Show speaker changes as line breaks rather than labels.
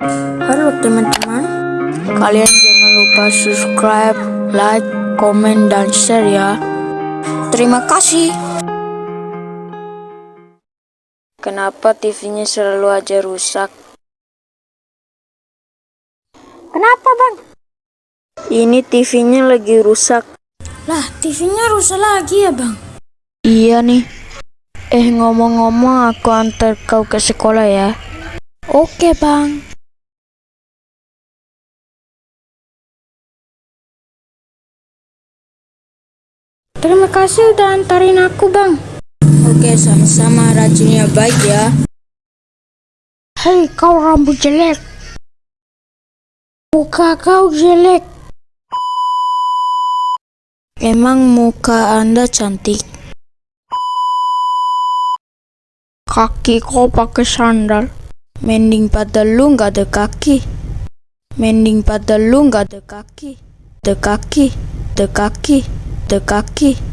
Halo teman-teman, kalian jangan lupa subscribe, like, komen, dan share ya. Terima kasih. Kenapa TV-nya selalu aja rusak? Kenapa bang? Ini TV-nya lagi rusak.
Lah, TV-nya rusak lagi ya, Bang?
Iya nih. Eh ngomong-ngomong aku antar kau ke sekolah ya.
Oke, Bang. Terima kasih udah antarin aku, Bang.
Oke sama-sama rajinnya baik ya.
Hei, kau rambut jelek. Muka kau jelek.
Emang muka anda cantik. Kaki kau pakai sandal. Mending pada lu nggak ada kaki. Mending pada lu nggak ada kaki. Ada kaki, ada kaki, ada kaki.